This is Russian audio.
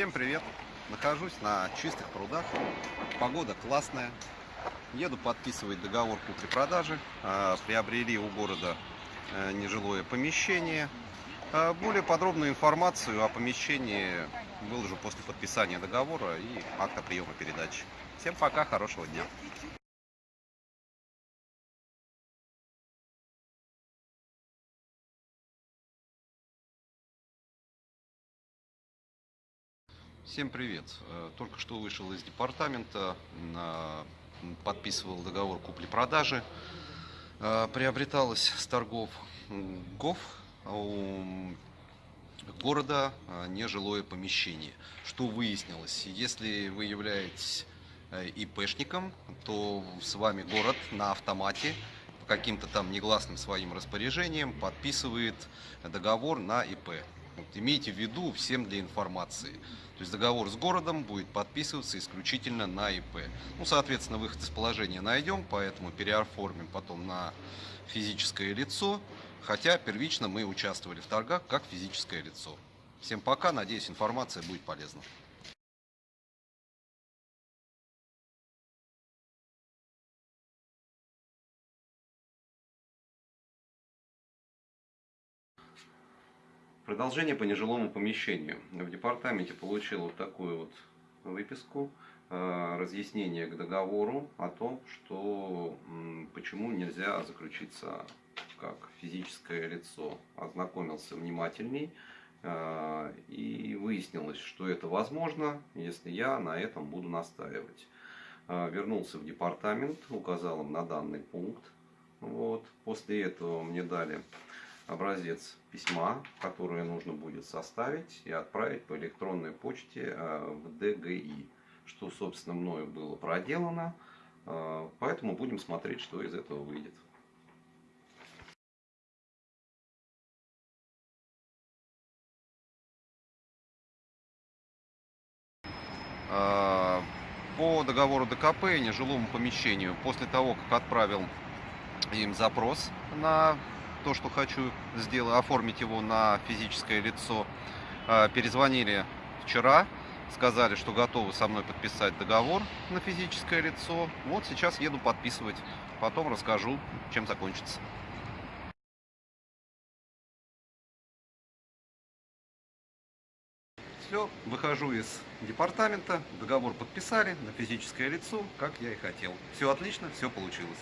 Всем привет! Нахожусь на чистых прудах. Погода классная. Еду подписывать договор купли-продажи. А, Приобрели у города э, нежилое помещение. А, Более подробную информацию о помещении выложу после подписания договора и акта приема передачи. Всем пока, хорошего дня! Всем привет! Э, Только что вышел из департамента, подписывал договор купли-продажи. Э, Приобреталось с торгов м, ГОФ у города э, нежилое помещение. Что выяснилось? Если вы являетесь ИПшником, то с вами город на автомате по каким-то там негласным своим распоряжением подписывает договор на ИП. Вот, имейте в виду всем для информации. То есть договор с городом будет подписываться исключительно на ИП. Ну, соответственно, выход из положения найдем, поэтому переоформим потом на физическое лицо. Хотя первично мы участвовали в торгах как физическое лицо. Всем пока, надеюсь, информация будет полезна. Продолжение по нежилому помещению. В департаменте получил вот такую вот выписку, э, разъяснение к договору о том, что почему нельзя заключиться как физическое лицо. Ознакомился внимательней э, и выяснилось, что это возможно, если я на этом буду настаивать. Э, Вернулся в департамент, указал им на данный пункт. Вот. После этого мне дали образец письма, которое нужно будет составить и отправить по электронной почте э, в ДГИ, что, собственно, мною было проделано. Э, Поэтому будем смотреть, что из этого выйдет. Э, По договору ДКП нежилому помещению, после того, как отправил им запрос на то, что хочу сделать, оформить его на физическое лицо. А, Перезвонили вчера, сказали, что готовы со мной подписать договор на физическое лицо. Вот сейчас еду подписывать, потом расскажу, чем закончится. Все, выхожу из департамента, договор подписали на физическое лицо, как я и хотел. Все отлично, все получилось.